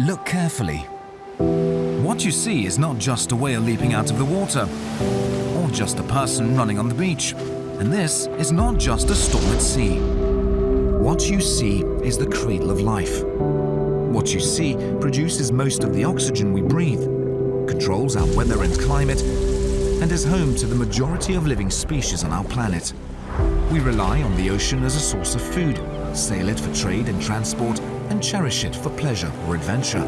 Look carefully. What you see is not just a whale leaping out of the water, or just a person running on the beach. And this is not just a storm at sea. What you see is the cradle of life. What you see produces most of the oxygen we breathe, controls our weather and climate, and is home to the majority of living species on our planet. We rely on the ocean as a source of food, sail it for trade and transport, and cherish it for pleasure or adventure.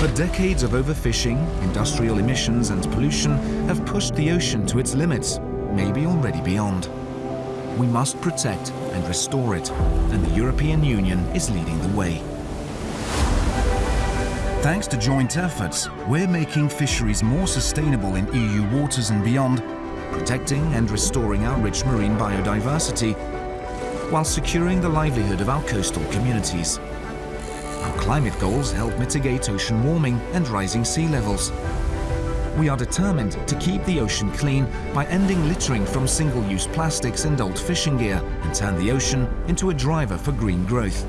But decades of overfishing, industrial emissions and pollution have pushed the ocean to its limits, maybe already beyond. We must protect and restore it, and the European Union is leading the way. Thanks to joint efforts, we're making fisheries more sustainable in EU waters and beyond, protecting and restoring our rich marine biodiversity, while securing the livelihood of our coastal communities. Our climate goals help mitigate ocean warming and rising sea levels. We are determined to keep the ocean clean by ending littering from single-use plastics and old fishing gear and turn the ocean into a driver for green growth.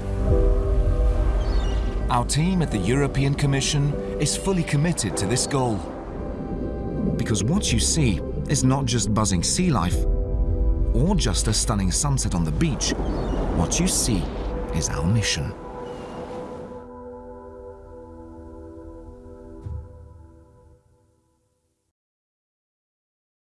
Our team at the European Commission is fully committed to this goal. Because what you see is not just buzzing sea life or just a stunning sunset on the beach. What you see is our mission.